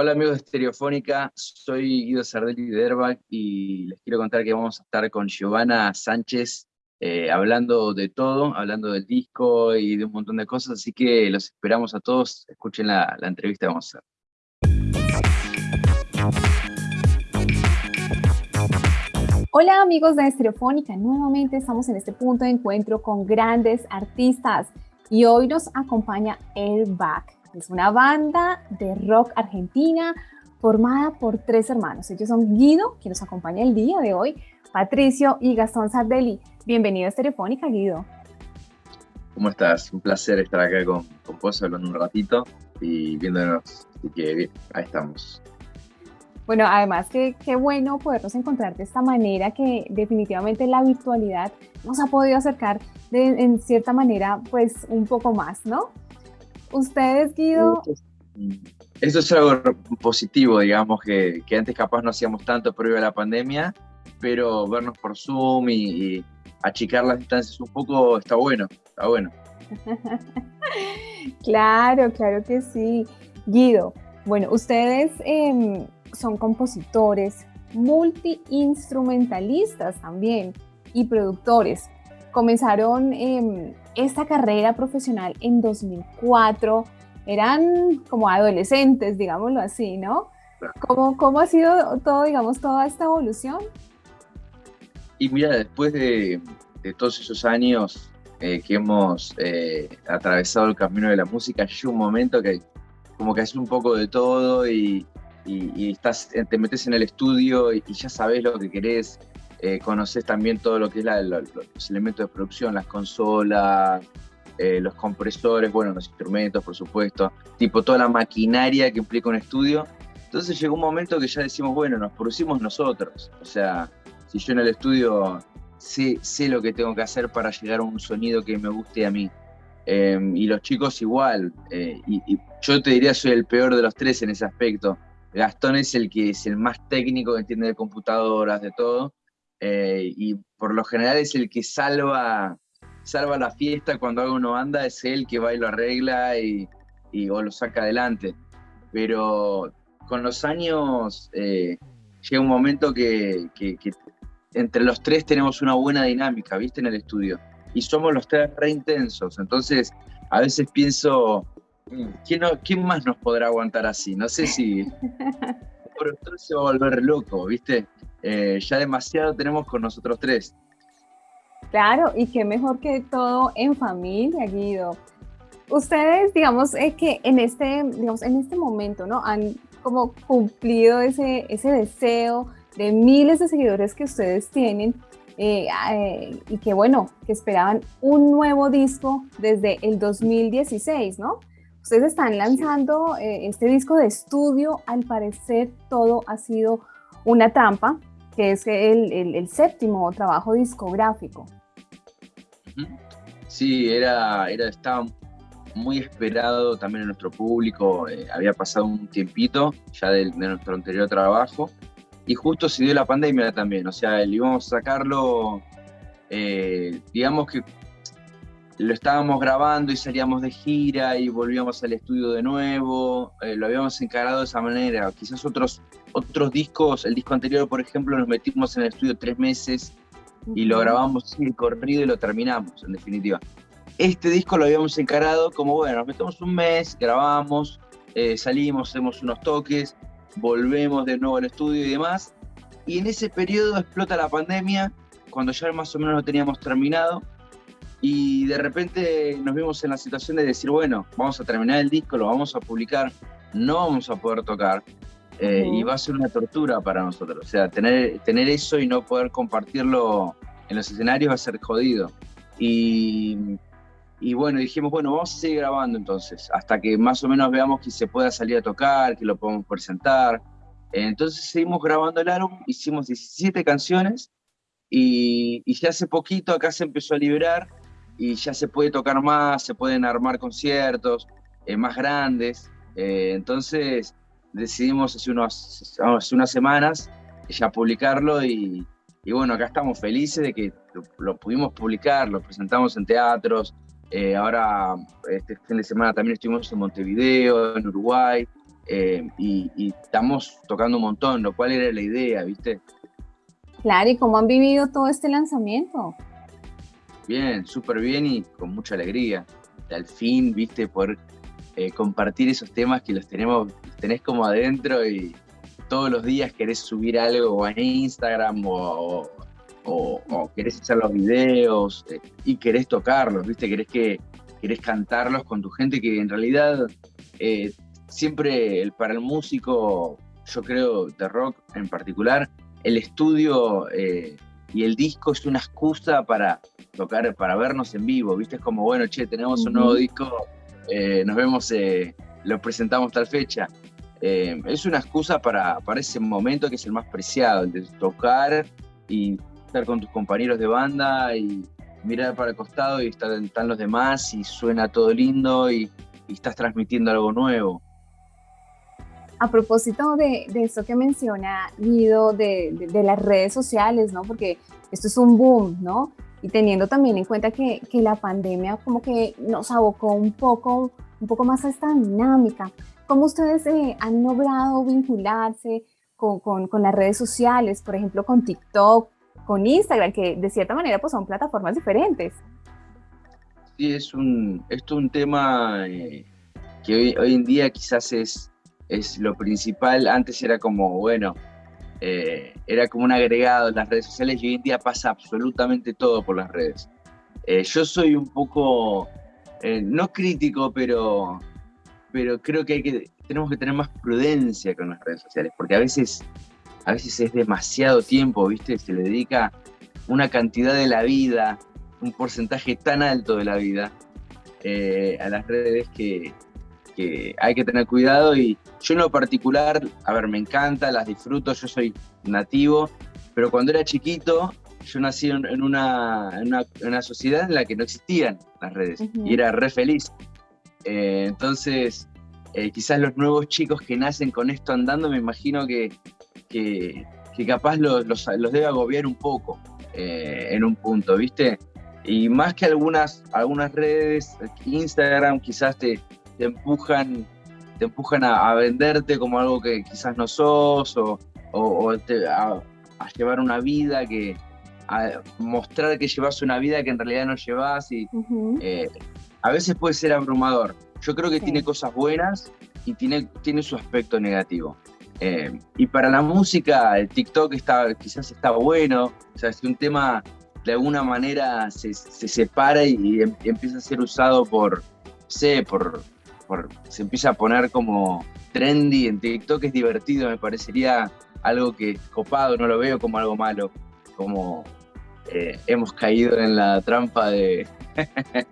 Hola amigos de Estereofónica, soy Guido Sardelli de Airbag y les quiero contar que vamos a estar con Giovanna Sánchez eh, hablando de todo, hablando del disco y de un montón de cosas, así que los esperamos a todos, escuchen la, entrevista que vamos a hacer. Hola amigos de Estereofónica, nuevamente estamos en este punto de encuentro con grandes artistas y hoy nos acompaña Airbag es una banda de rock argentina formada por tres hermanos. Ellos son Guido, quien nos acompaña el día de hoy, Patricio y Gastón Sardelli. Bienvenido a Estereofónica, Guido. ¿Cómo estás? Un placer estar acá con, con vos hablando un ratito y viéndonos. Así que bien, ahí estamos. Bueno, además que qué bueno podernos encontrar de esta manera que definitivamente la virtualidad nos ha podido acercar de, en cierta manera pues un poco más, ¿no? Ustedes, Guido. Eso es algo positivo, digamos, que, que antes capaz no hacíamos tanto previo a la pandemia, pero vernos por Zoom y, achicar las distancias un poco está bueno, está bueno. claro, claro que sí. Guido, bueno, ustedes em, son compositores, multi-instrumentalistas también y productores. Comenzaron eh, esta carrera profesional en 2004, eran como adolescentes, digámoslo así, ¿no? ¿Cómo, ¿Cómo, ha sido todo, digamos, toda esta evolución? Y mira, después de, de todos esos años eh, que hemos eh, atravesado el camino de la música, hay un momento que como que haces un poco de todo y, y, estás, te metes en el estudio y, ya sabes lo que querés, eh, conoces también todo lo que es los elementos de producción, las consolas, eh, los compresores, bueno, los instrumentos, por supuesto, tipo toda la maquinaria que implica un estudio. Entonces llegó un momento que ya decimos, bueno, nos producimos nosotros. O sea, si yo en el estudio sé, sé lo que tengo que hacer para llegar a un sonido que me guste a mí. Em, y los chicos igual. Eh, y, y, yo te diría, soy el peor de los tres en ese aspecto. Gastón es el que es el más técnico, que entiende de computadoras, de todo. Eh, y por lo general es el que salva, salva la fiesta cuando algo no anda, es él que va y lo arregla y, o lo saca adelante. Pero con los años eh, llega un momento que, entre los tres tenemos una buena dinámica, ¿viste? En el estudio. Y somos los tres re intensos. Entonces, a veces pienso, mm, ¿quién, ¿quién más nos podrá aguantar así? No sé si... Entonces se va a volver loco, ¿viste? Eh, ya demasiado tenemos con nosotros tres. Claro, y qué mejor que todo en familia, Guido. Ustedes, digamos, es que en este, digamos, en este momento, ¿no? Han como cumplido ese, ese deseo de miles de seguidores que ustedes tienen eh, eh, y que, bueno, que esperaban un nuevo disco desde el 2016, ¿no? Ustedes están lanzando este disco de estudio, al parecer todo ha sido una trampa, que es el, séptimo trabajo discográfico. Sí, era, era, estaba muy esperado también en nuestro público, eh, había pasado un tiempito ya de, nuestro anterior trabajo y justo se dio la pandemia también, o sea, íbamos a sacarlo, eh, digamos que lo estábamos grabando y salíamos de gira y volvíamos al estudio de nuevo, eh, lo habíamos encarado de esa manera. Quizás otros, otros discos, el disco anterior, por ejemplo, nos metimos en el estudio tres meses y lo grabamos el corrido y lo terminamos, en definitiva. Este disco lo habíamos encarado como, bueno, nos metemos un mes, grabamos, eh, salimos, hacemos unos toques, volvemos de nuevo al estudio y demás. Y en ese periodo explota la pandemia, cuando ya más o menos lo teníamos terminado y de repente nos vimos en la situación de decir, bueno, vamos a terminar el disco, lo vamos a publicar, no vamos a poder tocar, eh, y va a ser una tortura para nosotros. O sea, tener, tener eso y no poder compartirlo en los escenarios va a ser jodido. Y, y bueno, dijimos, bueno, vamos a seguir grabando entonces, hasta que más o menos veamos que se pueda salir a tocar, que lo podamos presentar. Entonces seguimos grabando el álbum, hicimos 17 canciones y, y ya hace poquito acá se empezó a liberar y ya se puede tocar más, se pueden armar conciertos eh, más grandes. Eh, entonces decidimos hace, unos, hace unas semanas ya publicarlo y, y, bueno, acá estamos felices de que lo, pudimos publicar, lo presentamos en teatros. Eh, ahora, este fin de semana también estuvimos en Montevideo, en Uruguay. eh, y, estamos tocando un montón, lo cual era la idea, ¿viste? Claro, ¿y cómo han vivido todo este lanzamiento? Bien, súper bien y con mucha alegría. Al fin, ¿viste? Poder eh, compartir esos temas que los tenemos, tenés como adentro y todos los días querés subir algo en Instagram o, o, querés hacer los videos eh, y querés tocarlos, ¿viste? Querés, que, querés cantarlos con tu gente que en realidad siempre para el músico, yo creo, de rock en particular, el estudio eh, y el disco es una excusa para tocar, para vernos en vivo, ¿viste? Es como, bueno, che, tenemos un nuevo disco, eh, nos vemos, eh, lo presentamos tal fecha. es una excusa para, para ese momento que es el más preciado, el de tocar y estar con tus compañeros de banda y mirar para el costado y están, están los demás y suena todo lindo y, y estás transmitiendo algo nuevo. A propósito de, de esto que menciona Guido, de, de, las redes sociales, ¿no? Porque esto es un boom, ¿no? Y teniendo también en cuenta que, que, la pandemia como que nos abocó un poco, un poco más a esta dinámica. ¿Cómo ustedes eh, han logrado vincularse con, con, las redes sociales, por ejemplo, con TikTok, con Instagram, que de cierta manera pues son plataformas diferentes? Sí, es un, esto es un tema eh, que hoy en día quizás es es lo principal. Antes era como, bueno, eh, era como un agregado en las redes sociales y hoy en día pasa absolutamente todo por las redes. Eh, yo soy un poco, eh, no crítico, pero, pero creo que, que tenemos que tener más prudencia con las redes sociales, porque a veces, a veces es demasiado tiempo, ¿viste? Se le dedica una cantidad de la vida, un porcentaje tan alto de la vida a las redes que, hay que tener cuidado y yo en lo particular, a ver, me encanta, las disfruto, yo soy nativo, pero cuando era chiquito yo nací en una, en una, sociedad en la que no existían las redes y era re feliz. Eh, entonces, eh, quizás los nuevos chicos que nacen con esto andando, me imagino que, que, capaz los, los, debe agobiar un poco eh, en un punto, ¿viste? Y más que algunas, algunas redes, Instagram quizás te, te empujan, te empujan a, venderte como algo que quizás no sos o, a, llevar una vida que, a mostrar que llevas una vida que en realidad no llevas y eh, a veces puede ser abrumador. Yo creo que tiene cosas buenas y tiene, tiene su aspecto negativo. Eh, y para la música, el TikTok está, quizás está bueno, o sea, si un tema de alguna manera se, separa y, em, y, empieza a ser usado por, sé, por, se empieza a poner como trendy en TikTok, es divertido, me parecería algo que es copado, no lo veo como algo malo, como eh, hemos caído en la trampa de...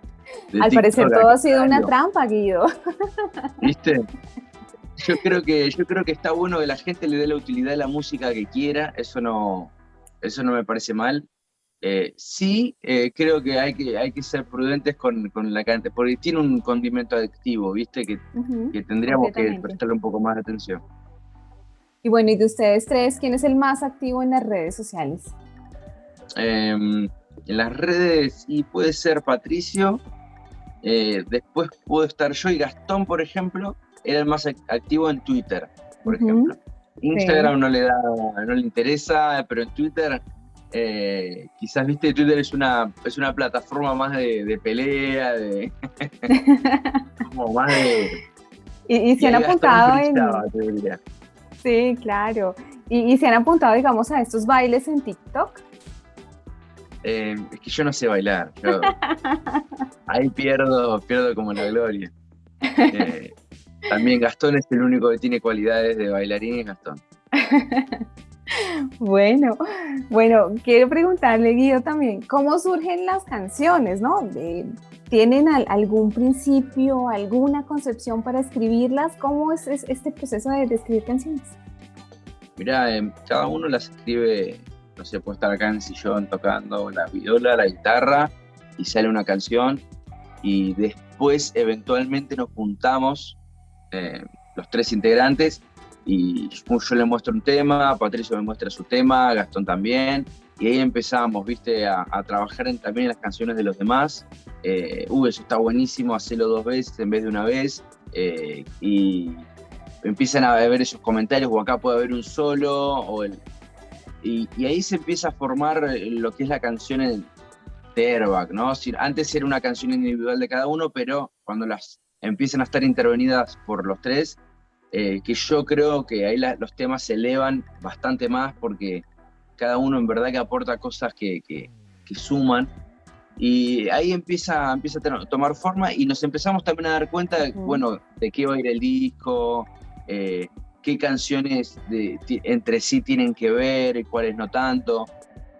Al parecer todo ha sido una trampa, Guido. ¿Viste? Yo creo que yo creo que está bueno que la gente le dé la utilidad a la música que quiera, eso no eso no me parece mal. Eh, sí, eh, creo que hay, que hay que ser prudentes con, con la cantidad, porque tiene un condimento adictivo, ¿viste? Que, que tendríamos que prestarle un poco más de atención. Y bueno, ¿y de ustedes tres, quién es el más activo en las redes sociales? Em, en las redes, y puede ser Patricio, eh, después puedo estar yo y Gastón, por ejemplo, era el más activo en Twitter, por ejemplo. Instagram no le da, no le interesa, pero en Twitter eh, quizás, viste, Twitter es una, es una plataforma más de, pelea, de. como más de. Y, se han apuntado en. Sí, claro. Y, se han apuntado, digamos, a estos bailes en TikTok. Eh, es que yo no sé bailar. ahí pierdo, pierdo como la gloria. Eh, también Gastón es el único que tiene cualidades de bailarín, es Gastón. Bueno, bueno, quiero preguntarle, Guido, también, ¿cómo surgen las canciones, no? ¿Tienen algún principio, alguna concepción para escribirlas? ¿Cómo es, este proceso de, escribir canciones? Mira, em, cada uno las escribe, no sé, puede estar acá en el sillón tocando la viola, la guitarra, y sale una canción, y después eventualmente nos juntamos, eh, los tres integrantes, y yo le muestro un tema, Patricio me muestra su tema, Gastón también, y ahí empezamos, viste, a, trabajar en, también en las canciones de los demás. Eh, uh, eso está buenísimo, hacerlo dos veces en vez de una vez, eh, y empiezan a ver esos comentarios, o acá puede haber un solo, o el, y, ahí se empieza a formar lo que es la canción de Airbag, ¿no? Antes era una canción individual de cada uno, pero cuando las empiezan a estar intervenidas por los tres, eh, que yo creo que ahí los temas se elevan bastante más porque cada uno en verdad que aporta cosas que, que, suman. Y ahí empieza, empieza a tomar forma y nos empezamos también a dar cuenta, bueno, de qué va a ir el disco, eh, qué canciones de, entre sí tienen que ver y cuáles no tanto.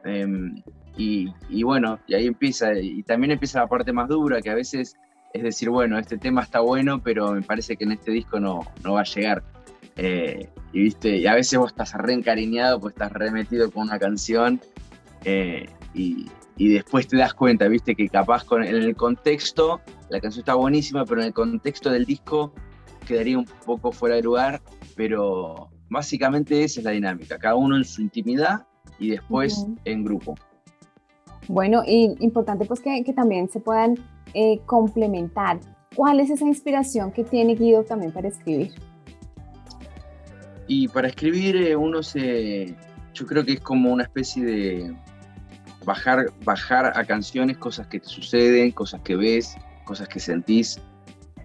Em, y, y, bueno, y ahí empieza, y también empieza la parte más dura, que a veces es decir, bueno, este tema está bueno, pero me parece que en este disco no, no va a llegar. Eh, y viste, y a veces vos estás re encariñado, pues estás remetido con una canción eh, y, y, después te das cuenta, viste, que capaz con, en el contexto, la canción está buenísima, pero en el contexto del disco quedaría un poco fuera de lugar, pero básicamente esa es la dinámica, cada uno en su intimidad y después en grupo. Bueno, y importante pues que, que también se puedan eh, complementar. ¿Cuál es esa inspiración que tiene Guido también para escribir? Y para escribir eh, uno se, yo creo que es como una especie de bajar, bajar a canciones cosas que te suceden, cosas que ves, cosas que sentís.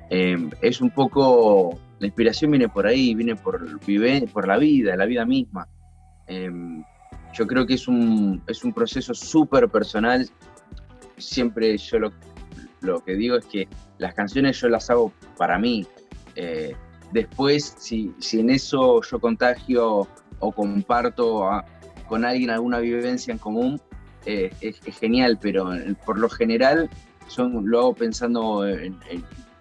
Em, es un poco, la inspiración viene por ahí, viene por, por la vida, la vida misma. Em, yo creo que es un, es un proceso súper personal. Siempre yo lo, lo que digo es que las canciones yo las hago para mí. Eh, después, si, si, en eso yo contagio o comparto con alguien alguna vivencia en común, eh, es, genial, pero por lo general son, lo hago pensando en,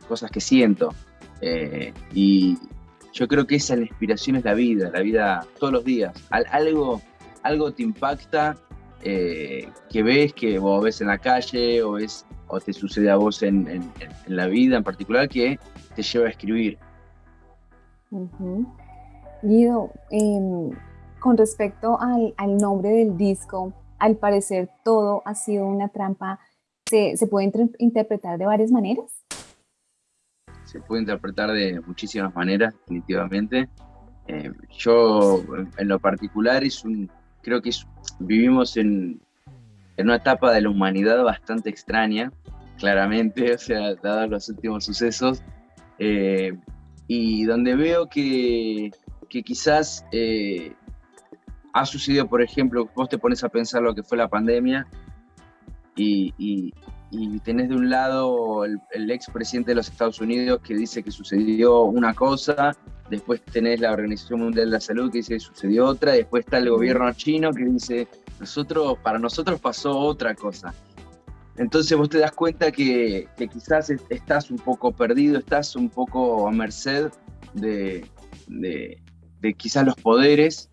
cosas que siento. Eh, y yo creo que esa la inspiración es la vida, la vida todos los días. algo, algo te impacta que ves, que vos ves en la calle o ves o te sucede a vos en, la vida en particular que te lleva a escribir. Guido, em, con respecto al, nombre del disco, al parecer todo ha sido una trampa. ¿Se, puede interpretar de varias maneras? Se puede interpretar de muchísimas maneras, definitivamente. Em, yo, en lo particular, es un, creo que vivimos en, en una etapa de la humanidad bastante extraña, claramente, o sea, dados los últimos sucesos, eh, y donde veo que, que quizás eh, ha sucedido, por ejemplo, vos te pones a pensar lo que fue la pandemia y, y, tenés de un lado el, el expresidente de los Estados Unidos que dice que sucedió una cosa, después tenés la Organización Mundial de la Salud que dice que sucedió otra, después está el gobierno chino que dice, nosotros, para nosotros pasó otra cosa. Entonces vos te das cuenta que, quizás estás un poco perdido, estás un poco a merced de, quizás los poderes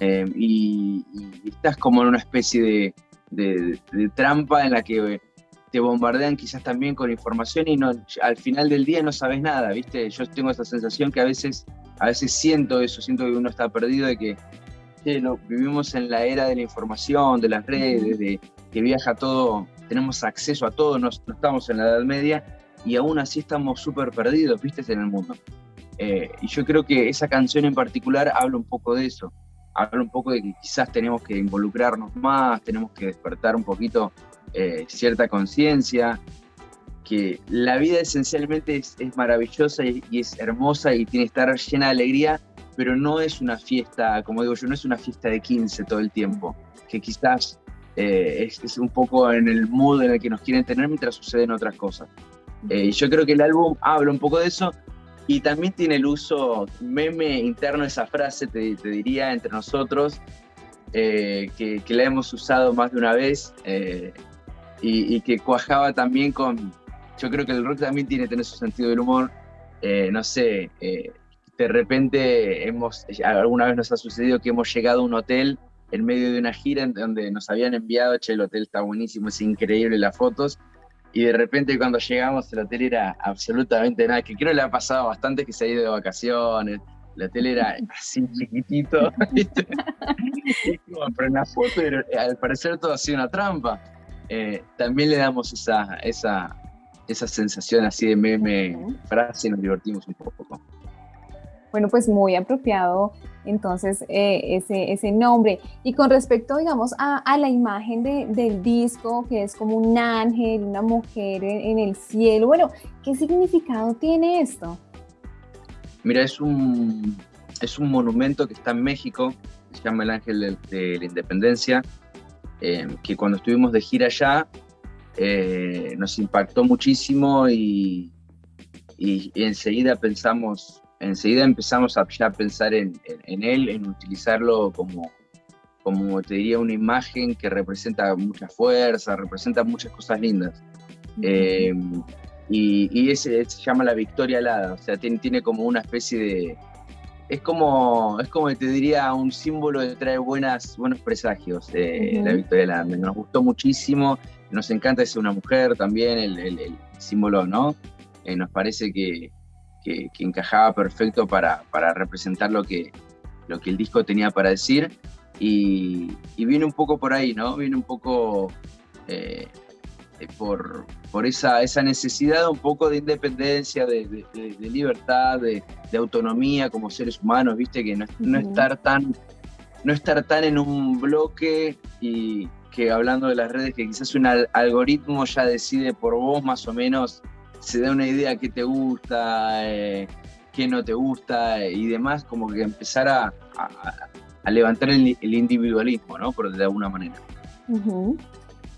eh, y, estás como en una especie de, trampa en la que te bombardean quizás también con información y no, al final del día no sabes nada, ¿viste? Yo tengo esa sensación que a veces, a veces siento eso, siento que uno está perdido, de que vivimos en la era de la información, de las redes, de que viaja todo tenemos acceso a todo, no, estamos en la Edad Media y aún así estamos súper perdidos, viste, en el mundo. Eh, y yo creo que esa canción en particular habla un poco de eso, habla un poco de que quizás tenemos que involucrarnos más, tenemos que despertar un poquito eh, cierta conciencia, que la vida esencialmente es, maravillosa y, y, es hermosa y tiene que estar llena de alegría, pero no es una fiesta, como digo yo, no es una fiesta de 15 todo el tiempo, que quizás eh, es, un poco en el mood en el que nos quieren tener mientras suceden otras cosas. Eh, yo creo que el álbum habla un poco de eso y también tiene el uso meme interno, esa frase, te, diría, entre nosotros, eh, que, la hemos usado más de una vez y, que cuajaba también con, yo creo que el rock también tiene que tener su sentido del humor, no sé, de repente hemos, alguna vez nos ha sucedido que hemos llegado a un hotel en medio de una gira en donde nos habían enviado, che, el hotel está buenísimo, es increíble las fotos, y de repente cuando llegamos el hotel era absolutamente nada, que creo que le ha pasado bastante que se ha ido de vacaciones, el hotel era así chiquitito, pero en la foto al parecer todo ha sido una trampa. Eh, también le damos esa, esa, esa sensación así de meme frase y nos divertimos un poco. Bueno, pues muy apropiado entonces eh, ese, nombre. Y con respecto, digamos, a, la imagen del disco, que es como un ángel, una mujer en, el cielo, bueno, ¿qué significado tiene esto? Mira, es un, es un monumento que está en México, se llama el Ángel de, la Independencia, eh, que cuando estuvimos de gira allá eh, nos impactó muchísimo y, y enseguida pensamos enseguida empezamos a ya pensar en, él, en utilizarlo como, como te diría, una imagen que representa mucha fuerza, representa muchas cosas lindas. Eh, y, ese se llama la victoria alada, o sea, tiene, tiene como una especie de... Es como, es como te diría, un símbolo de traer buenas, buenos presagios, de la victoria alada. Nos gustó muchísimo, nos encanta ser una mujer también, el, símbolo, ¿no? Eh, nos parece que, que, encajaba perfecto para, para, representar lo que, lo que el disco tenía para decir. Y, viene un poco por ahí, ¿no? Viene un poco eh, eh, por, por esa, esa necesidad un poco de independencia, de, libertad, de, autonomía como seres humanos, ¿viste? Que no, no, estar tan, no estar tan en un bloque y que hablando de las redes, que quizás un algoritmo ya decide por vos más o menos se da una idea qué te gusta, eh, qué no te gusta y demás, como que empezar a, levantar el, individualismo, ¿no? Por de alguna manera.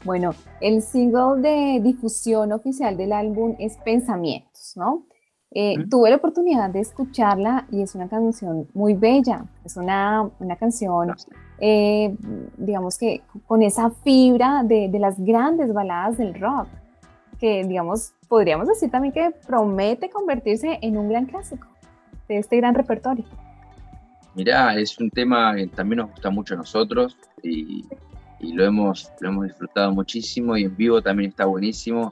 Bueno, el single de difusión oficial del álbum es Pensamientos, ¿no? Eh, tuve la oportunidad de escucharla y es una canción muy bella, es una, canción, eh, digamos que con esa fibra de, de, las grandes baladas del rock, que digamos podríamos decir también que promete convertirse en un gran clásico de este gran repertorio. Mirá, es un tema que también nos gusta mucho a nosotros y, lo, hemos, lo hemos disfrutado muchísimo y en vivo también está buenísimo,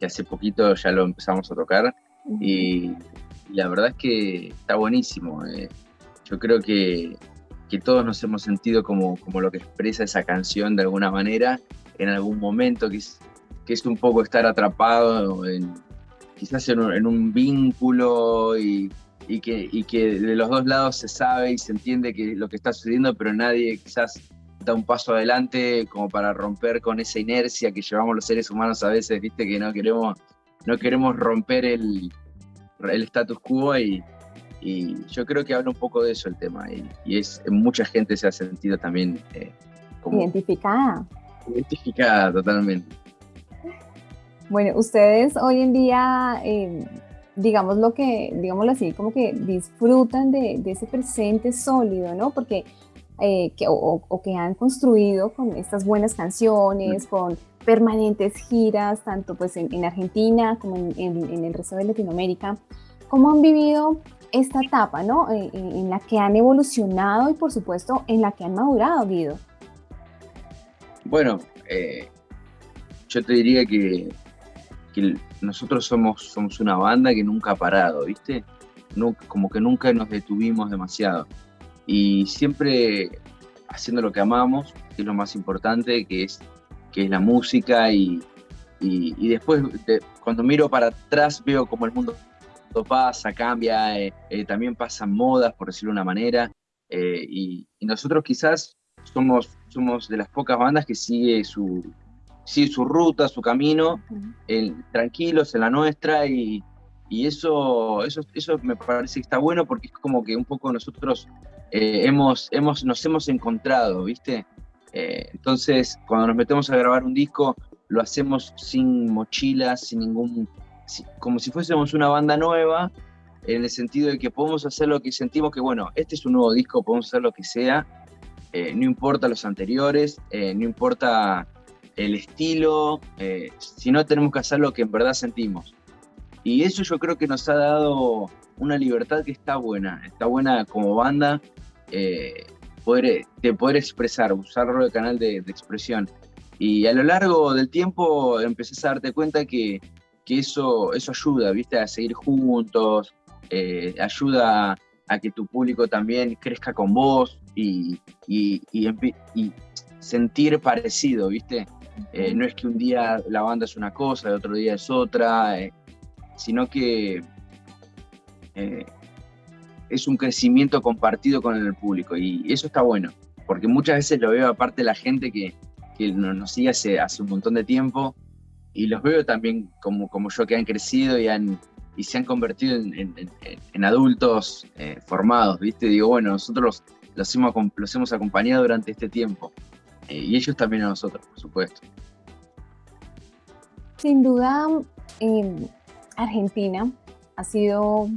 que hace poquito ya lo empezamos a tocar y, la verdad es que está buenísimo. Eh. Yo creo que, que, todos nos hemos sentido como, como lo que expresa esa canción de alguna manera en algún momento, que que es un poco estar atrapado en, quizás en un, vínculo y, que, que de los dos lados se sabe y se entiende que lo que está sucediendo, pero nadie quizás da un paso adelante como para romper con esa inercia que llevamos los seres humanos a veces, viste, que no queremos, no queremos romper el, el status quo y, yo creo que habla un poco de eso el tema y, es mucha gente se ha sentido también eh, identificada. Identificada totalmente. Bueno, ustedes hoy en día, eh, digamos lo que, digámoslo así, como que disfrutan de, ese presente sólido, ¿no? Porque, eh, que, o, que han construido con estas buenas canciones, con permanentes giras, tanto pues en, Argentina como en, el resto de Latinoamérica. ¿Cómo han vivido esta etapa, ¿no? Eh, en, la que han evolucionado y por supuesto en la que han madurado, Guido. Bueno, yo te diría que que nosotros somos, somos una banda que nunca ha parado, ¿viste? como que nunca nos detuvimos demasiado. Y siempre haciendo lo que amamos, que es lo más importante, que es, que es la música. Y, y, después, cuando miro para atrás, veo como el mundo pasa, cambia, eh, eh, también pasan modas, por decirlo de una manera. Eh, y, y, nosotros quizás somos, somos de las pocas bandas que sigue su, sí, su ruta, su camino, tranquilos en la nuestra y, eso, eso, eso me parece que está bueno porque es como que un poco nosotros eh, hemos, hemos, nos hemos encontrado, ¿viste? Eh, entonces, cuando nos metemos a grabar un disco, lo hacemos sin mochilas, sin ningún, como si fuésemos una banda nueva, en el sentido de que podemos hacer lo que sentimos que, bueno, este es un nuevo disco, podemos hacer lo que sea, eh, no importa los anteriores, no importa el estilo, eh, si no tenemos que hacer lo que en verdad sentimos. Y eso yo creo que nos ha dado una libertad que está buena, está buena como banda, eh, de poder expresar, usarlo de canal de, expresión. Y a lo largo del tiempo empecé a darte cuenta que, que eso, eso ayuda, ¿viste? A seguir juntos, eh, ayuda a que tu público también crezca con vos y sentir parecido, ¿viste? Eh, no es que un día la banda es una cosa, el otro día es otra, eh, sino que eh, es un crecimiento compartido con el público y eso está bueno, porque muchas veces lo veo aparte la gente que, que nos sigue hace, hace un montón de tiempo y los veo también como, como yo que han crecido y, han, y se han convertido en, en, adultos eh, formados, ¿viste? Digo, bueno, nosotros los hemos, los hemos acompañado durante este tiempo eh, y ellos también a nosotros, por supuesto. Sin duda, eh, Argentina ha sido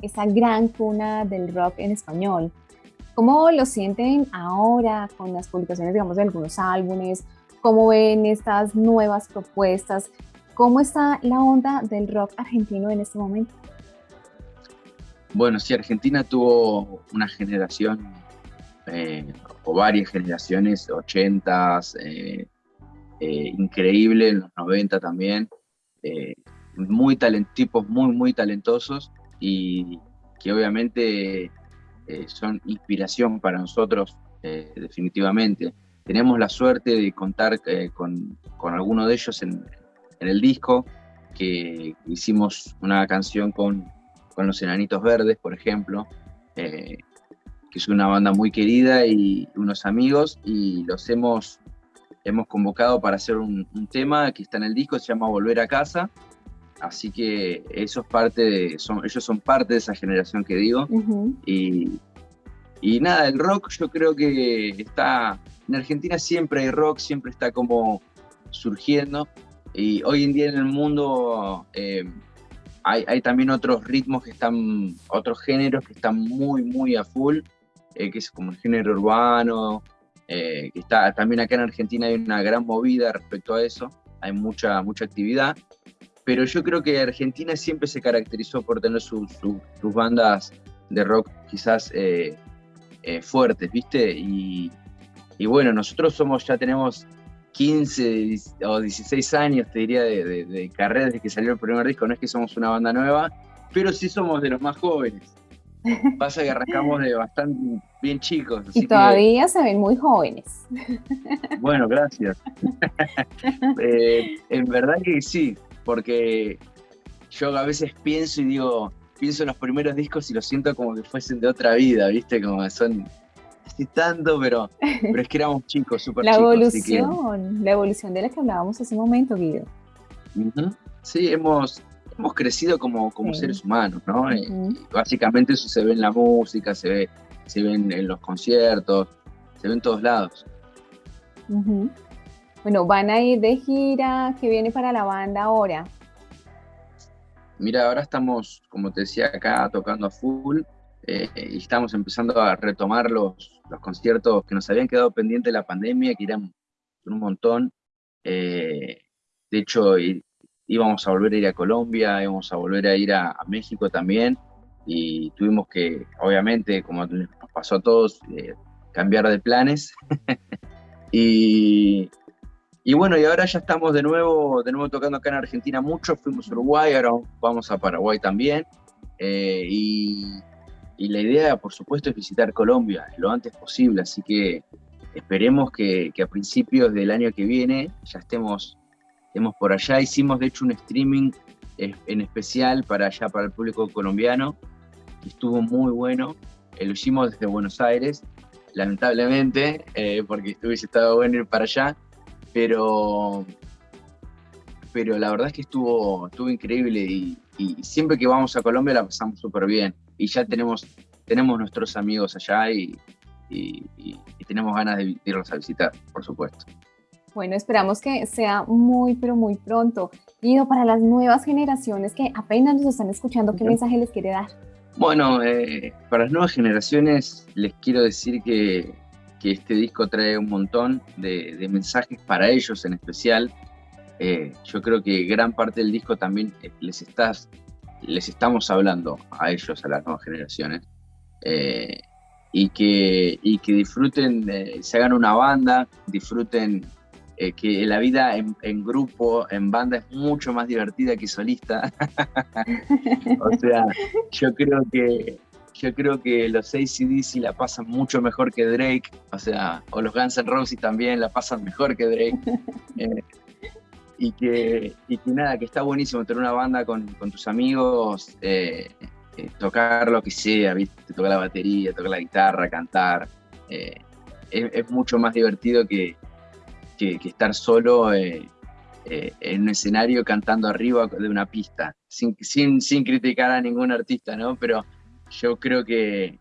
esa gran cuna del rock en español. ¿Cómo lo sienten ahora con las publicaciones, digamos, de algunos álbumes? ¿Cómo ven estas nuevas propuestas? ¿Cómo está la onda del rock argentino en este momento? Bueno, sí, Argentina tuvo una generación eh, o varias generaciones, 80s, eh, eh, increíble, en los 90 también, muy tipos muy, muy talentosos y que obviamente son inspiración para nosotros definitivamente. Tenemos la suerte de contar con, con, alguno de ellos en, en, el disco, que hicimos una canción con, con los Enanitos Verdes, por ejemplo, que es una banda muy querida y unos amigos, y los hemos, hemos convocado para hacer un, tema que está en el disco, se llama Volver a Casa, así que eso es parte de, son, ellos son parte de esa generación que digo, y, y nada, el rock yo creo que está, en Argentina siempre hay rock, siempre está como surgiendo, y hoy en día en el mundo... Eh, hay, hay, también otros ritmos que están, otros géneros que están muy, muy a full. Eh, que es como el género urbano, eh, que está también acá en Argentina hay una gran movida respecto a eso, hay mucha, mucha actividad, pero yo creo que Argentina siempre se caracterizó por tener sus bandas de rock quizás eh, fuertes, ¿viste? Y, y, bueno, nosotros somos, ya tenemos 15 o 16 años, te diría, de, de carrera desde que salió el primer disco, no es que somos una banda nueva, pero sí somos de los más jóvenes. Pasa que arrancamos de bastante bien chicos. y todavía se ven muy jóvenes. Bueno, gracias. Eh, en verdad que sí, porque yo a veces pienso y digo, pienso en los primeros discos y los siento como que fuesen de otra vida, ¿viste? Como son así tanto, pero, pero es que éramos chicos, súper chicos. La evolución, la evolución de la que hablábamos hace un momento, Guido. Sí, hemos, hemos crecido como, como seres humanos, ¿no? Eh, básicamente eso se ve en la música, se ve, se ve en, los conciertos, se ve en todos lados. Bueno, van a ir de gira, ¿qué viene para la banda ahora? Mira, ahora estamos, como te decía, acá tocando a full eh, y estamos empezando a retomar los, los conciertos que nos habían quedado pendientes de la pandemia, que eran un montón. Eh, de hecho, íbamos a volver a ir a Colombia, íbamos a volver a ir a, México también, y tuvimos que, obviamente, como nos pasó a todos, eh, cambiar de planes. y, y bueno, y ahora ya estamos de nuevo, de nuevo tocando acá en Argentina mucho, fuimos a Uruguay, ahora vamos a Paraguay también, eh, y, la idea, por supuesto, es visitar Colombia lo antes posible, así que esperemos que, que a principios del año que viene ya estemos Estemos por allá. Hicimos de hecho un streaming eh, en especial para allá, para el público colombiano, estuvo muy bueno. Eh, lo hicimos desde Buenos Aires, lamentablemente, eh, porque hubiese estado bueno ir para allá, pero, pero la verdad es que estuvo, estuvo increíble y, siempre que vamos a Colombia la pasamos súper bien. Y ya tenemos, tenemos nuestros amigos allá y tenemos ganas de irlos a visitar, por supuesto. Bueno, esperamos que sea muy, pero muy pronto. Guido, para las nuevas generaciones que apenas nos están escuchando, ¿qué mensaje les quiere dar? Bueno, eh, para las nuevas generaciones les quiero decir que, que este disco trae un montón de, mensajes para ellos en especial. Eh, yo creo que gran parte del disco también eh, les, estás, les estamos hablando a ellos, a las nuevas generaciones. y, que, y que disfruten, se hagan una banda, disfruten eh, que la vida en, grupo, en banda, es mucho más divertida que solista. o sea, yo creo que yo creo que los ACDC la pasan mucho mejor que Drake, o sea, o los Guns N' Roses también la pasan mejor que Drake. Eh, y, que, y que nada, que está buenísimo tener una banda con, tus amigos, eh, tocar lo que sea, ¿viste? tocar la batería, tocar la guitarra, cantar. Es, mucho más divertido que, que, estar solo en un escenario cantando arriba de una pista, sin, sin, sin, criticar a ningún artista, ¿no? Pero yo creo que,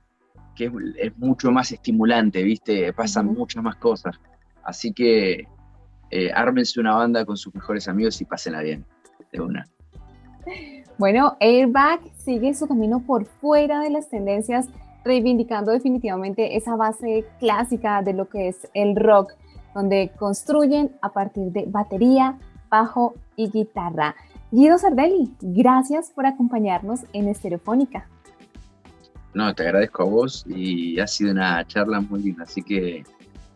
que es, mucho más estimulante, ¿viste? Pasan muchas más cosas. Así que ármense una banda con sus mejores amigos y pásenla bien, de una. Bueno, Airbag sigue su camino por fuera de las tendencias, reivindicando definitivamente esa base clásica de lo que es el rock, donde construyen a partir de batería, bajo y guitarra. Guido Sardelli, gracias por acompañarnos en Estereofónica. No, te agradezco a vos y ha sido una charla muy linda, así que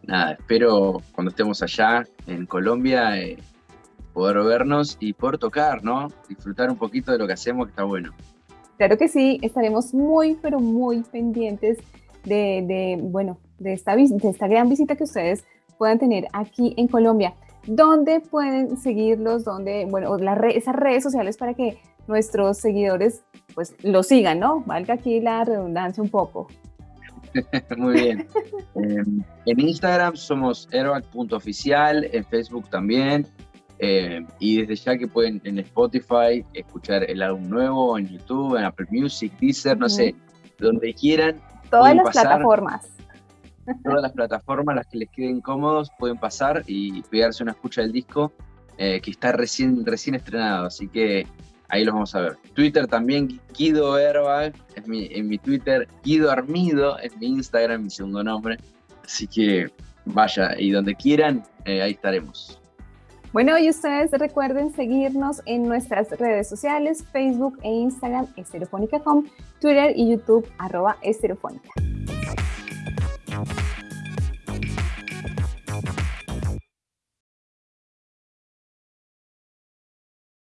nada, espero cuando estemos allá en Colombia eh, poder vernos y poder tocar, ¿no? Disfrutar un poquito de lo que hacemos, que está bueno. Claro que sí, estaremos muy, pero muy pendientes de, bueno, de esta, de esta gran visita que ustedes puedan tener aquí en Colombia. ¿Dónde pueden seguirlos? ¿Dónde, bueno, esas redes sociales para que nuestros seguidores pues lo sigan, ¿no? Valga aquí la redundancia un poco. Muy bien. Em, en Instagram somos aeroact.oficial, en Facebook también, eh, y desde ya que pueden en Spotify escuchar el álbum nuevo, en YouTube, en Apple Music, Deezer, no sé, donde quieran. Todas las plataformas. Todas las plataformas, las que les queden cómodos, pueden pasar y pegarse una escucha del disco eh, que está recién, recién estrenado. Así que ahí los vamos a ver. Twitter también, Guido Herbal, es mi, en mi Twitter, Guido Armido es mi Instagram, mi segundo nombre. Así que vaya, y donde quieran, eh, ahí estaremos. Bueno, y ustedes recuerden seguirnos en nuestras redes sociales, Facebook e Instagram, Estereofónica.com, Twitter y YouTube, arroba Estereofónica.